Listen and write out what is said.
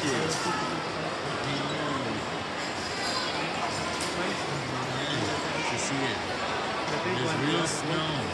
cute. To see it. There's real snow.